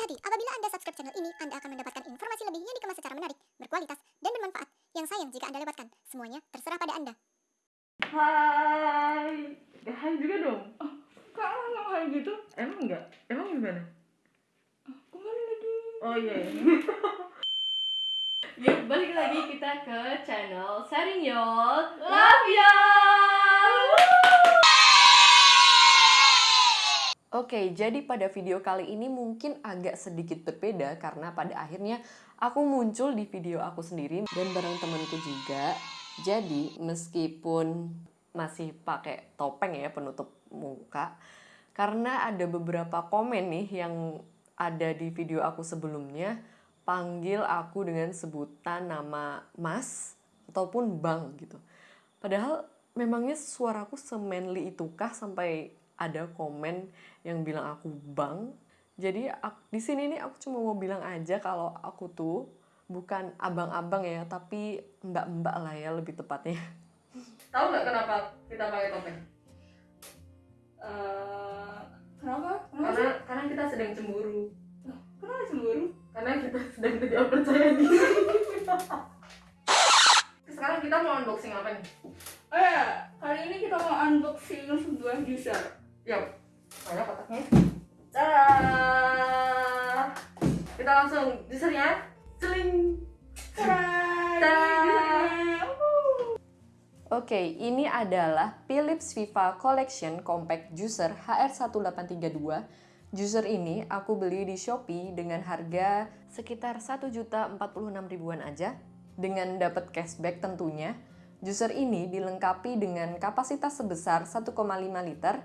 Hati-hati, apabila Anda subscribe channel ini, Anda akan mendapatkan informasi lebih yang dikemas secara menarik, berkualitas, dan bermanfaat. Yang sayang jika Anda lewatkan. Semuanya terserah pada Anda. Hai. Ya, hai juga dong. Oh, kok ngomong kayak gitu? Emang enggak? Emang gimana? Kembali lagi. Oh iya. Yuk balik lagi kita ke channel Sharing Y'all Love Y'all Oke, jadi pada video kali ini mungkin agak sedikit berbeda karena pada akhirnya aku muncul di video aku sendiri dan bareng temanku juga. Jadi, meskipun masih pakai topeng ya penutup muka, karena ada beberapa komen nih yang ada di video aku sebelumnya, panggil aku dengan sebutan nama Mas ataupun Bang gitu. Padahal memangnya suaraku semanly itukah sampai ada komen yang bilang aku bang. Jadi aku, di sini nih aku cuma mau bilang aja kalau aku tuh bukan abang-abang ya, tapi mbak-mbak lah ya lebih tepatnya. Tahu nggak kenapa kita pakai topeng? Eh, kenapa? Kenapa Karena sih? karena kita sedang cemburu. Kenapa cemburu? Karena kita sedang tidak percaya diri. Kita langsung juicernya. Wuh. Oke, ini adalah Philips Viva Collection Compact Juicer HR1832. Juicer ini aku beli di Shopee dengan harga sekitar 1.046 ribuan aja dengan dapat cashback tentunya. Juicer ini dilengkapi dengan kapasitas sebesar 1,5 liter.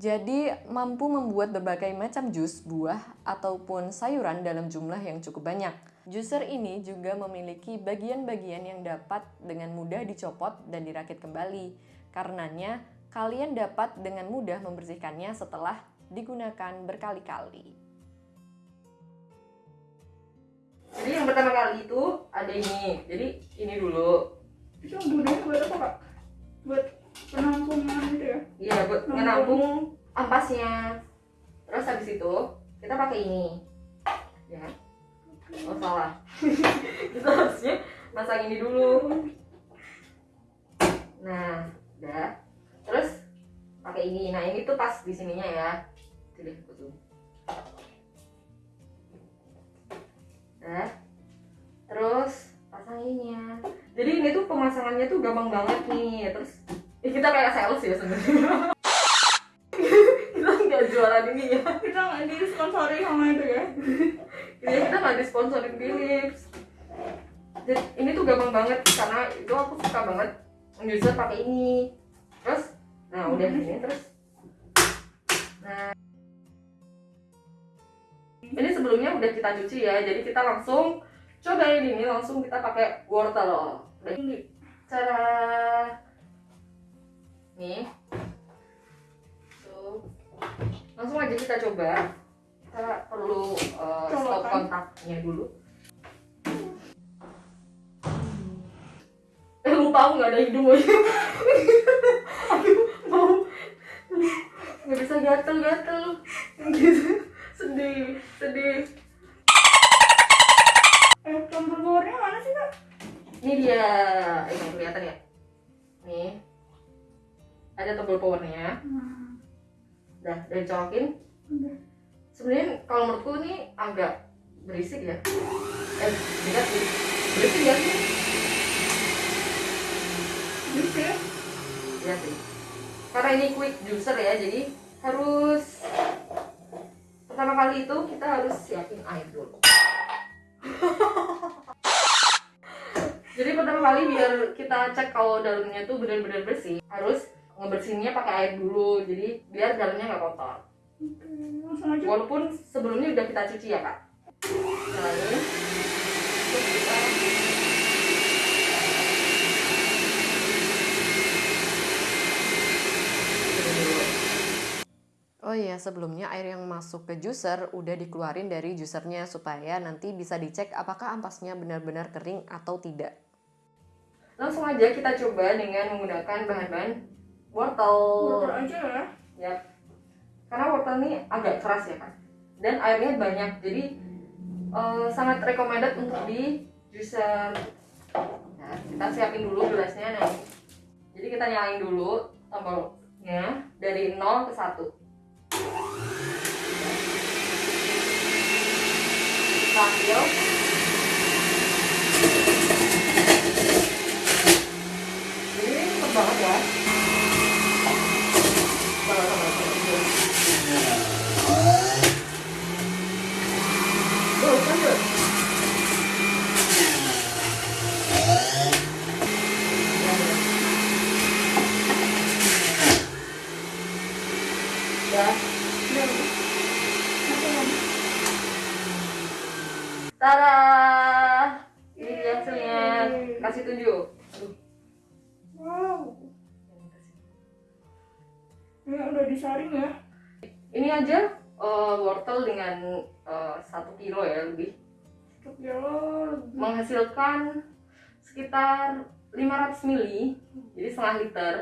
Jadi mampu membuat berbagai macam jus, buah, ataupun sayuran dalam jumlah yang cukup banyak. Juicer ini juga memiliki bagian-bagian yang dapat dengan mudah dicopot dan dirakit kembali. Karenanya, kalian dapat dengan mudah membersihkannya setelah digunakan berkali-kali. Jadi yang pertama kali itu ada ini. Jadi ini dulu. Itu yang buat apa, Kak? Buat penampungan gitu ya? Iya, buat Nampung. menampung ampasnya. Terus habis itu kita pakai ini. Ya. Oh salah. kita harusnya masang ini dulu. Nah, udah. Terus pakai ini. Nah, ini tuh pas di sininya ya. Jadi aku zoom. Nah. Terus pasang ininya. Jadi ini tuh pemasangannya tuh gampang banget nih. Terus eh, kita kayak sales ya sebenarnya. kita nggak jualan ini ya. Kita nggak disponsori sama itu ya? Ini kita nggak disponsorin Philips. Jadi, ini tuh gampang banget karena itu aku suka banget user pakai ini. Terus, nah udah ini terus. Nah, ini sebelumnya udah kita cuci ya, jadi kita langsung cobain ini langsung kita pakai wortel. Cara nih, tuh langsung aja kita coba. Kita perlu uh, stop kontaknya dulu. Eh lu tahu nggak ada hidung aja? Aduh, mau nggak bisa gatel-gatel gitu. Sedih, sedih. Eh, tombol powernya mana sih, Kak? Ini dia, ini kelihatan ya? Nih, ada tombol powernya. Nah, Udah, udah dicolokin. udah. Sebenarnya kalau menurutku ini agak berisik ya. Eh, tidak sih. Berisik ya sih? Gitu ya? Sih. Karena ini quick juicer ya, jadi harus pertama kali itu kita harus siapin air dulu. jadi pertama kali biar kita cek kalau dalamnya tuh benar-benar bersih, harus ngebersihinnya pakai air dulu. Jadi biar dalamnya nggak kotor. Walaupun sebelumnya udah kita cuci ya kak. Nah ini terus kita. Oh iya, sebelumnya air yang masuk ke juicer udah dikeluarin dari juicernya supaya nanti bisa dicek apakah ampasnya benar-benar kering atau tidak. Langsung aja kita coba dengan menggunakan bahan-bahan wortel. Wortel aja ya? Ya. Karena wortel ini agak keras ya kan. dan airnya banyak jadi eh, sangat recommended untuk di juicer nah kita siapin dulu gelasnya nah jadi kita nyalain dulu tombolnya dari 0 ke 1 kita ambil jadi ini cepet banget ya Coba, disaring ya. Ini aja eh, wortel dengan eh, satu kilo ya lebih Satu kilo lebih. menghasilkan sekitar 500 mili jadi setengah liter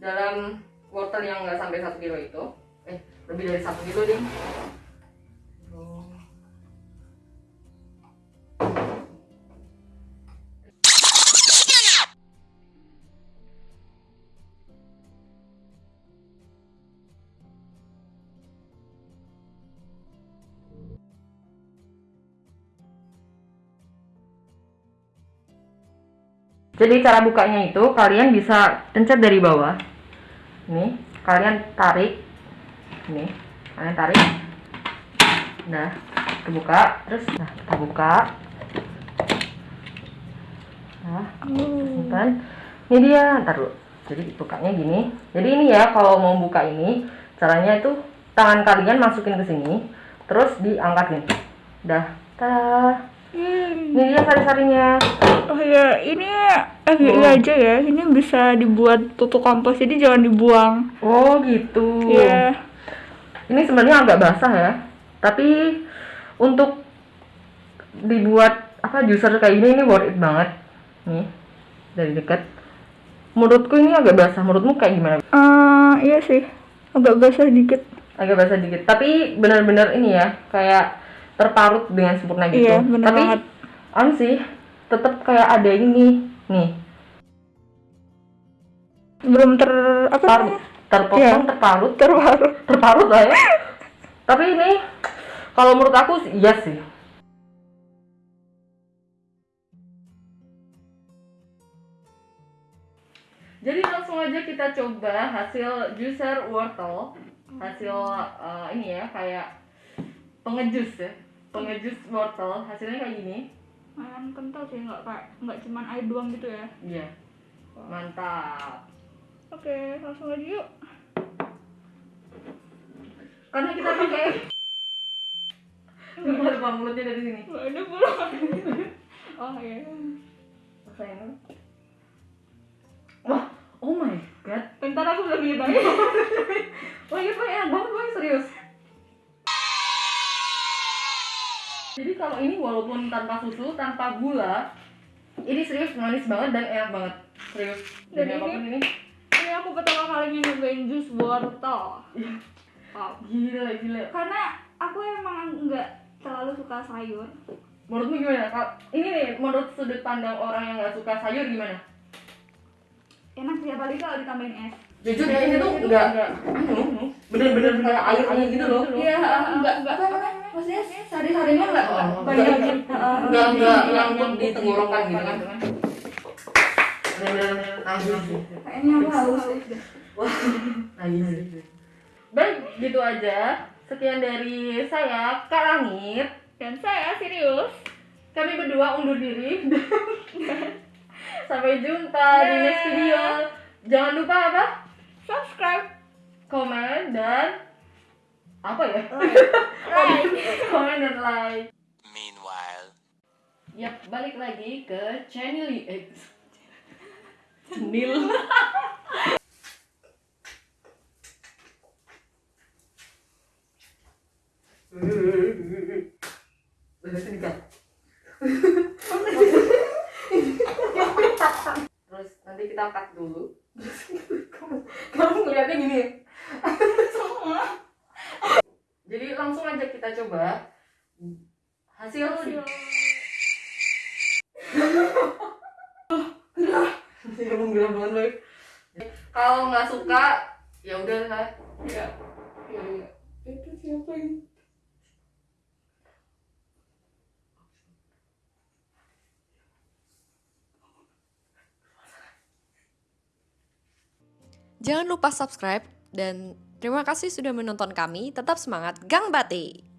dalam wortel yang nggak sampai satu kilo itu eh lebih dari satu kilo ding Jadi cara bukanya itu kalian bisa pencet dari bawah. Ini, kalian tarik. Ini, kalian tarik. Nah, terbuka, terus nah kita buka. Nah, simpan. Ini dia, ntar dulu. Jadi bukanya gini. Jadi ini ya kalau mau buka ini, caranya itu tangan kalian masukin ke sini, terus diangkat nih. Dah, tada. Hmm. Ini dia sari-sarinya. Oh ya, ini FYI Oh. aja ya. Ini bisa dibuat tutuk kompos, jadi jangan dibuang. Oh gitu. Iya. Ini sebenarnya agak basah ya. Tapi untuk dibuat apa juicer kayak gini ini worth it banget. Nih dari dekat. Menurutku ini agak basah. Menurutmu kayak gimana? Eh, iya sih. Agak basah dikit. Agak basah dikit. Tapi benar-benar ini ya kayak terparut dengan sempurna gitu. Iya, bener Tapi banget. anu sih tetap kayak ada ini nih Belum ter apa parut terpotong Iya. terparut Terbaru. terparut lah ya tapi ini kalau menurut aku sih iya sih jadi langsung aja kita coba hasil juicer wortel hasil eh, ini ya kayak pengejus ya pengejus wortel hasilnya kayak gini Lumayan kental sih, nggak kayak nggak cuman air doang gitu ya. iya mantap Oke, langsung aja yuk. karena kita pakai lupa lupa mulutnya dari sini Nggak ada pulang. oh iya. Rasain. Wah, oh my god. Bentar aku belum nyobain. Wah, Pak, enak banget Pak, serius. Jadi kalau ini walaupun tanpa susu, tanpa gula, ini serius manis banget dan enak banget. Serius. Dan ini- apa pun ini. Ini aku pertama kalinya nyobain jus wortel. Wow. Gila, gila. Karena aku emang nggak terlalu suka sayur. Menurutmu gimana? Ini nih, menurut sudut pandang orang yang nggak suka sayur gimana? Enak sih apalagi kalau ditambahin es. Jujur ya, ini tuh nggak, anu, bener-bener kayak airnya gitu loh. Iya, enggak enggak? Maksudnya sari-sarinya enggak Oh, banyak enggak. Enggak, enggak, nyangkut di tenggorokan gitu kan. Najis. Kayaknya haus deh. Najis. Baik, gitu aja. Sekian dari saya, Kak Langit. Dan saya serius. Kami berdua undur diri. Sampai jumpa di next video. Jangan lupa apa? Subscribe. Komen dan apa ya? Like. Komen dan like. Meanwhile. Yap, balik lagi ke channel eh, channel Terus nanti kita cut dulu. Kamu ngeliatnya gini. Jadi coba hasil menggeram banget baik kalau nggak suka ya udah lah. Ya ya ya itu siapa ini? Jangan lupa subscribe dan terima kasih sudah menonton kami. Tetap semangat, Gang Bate!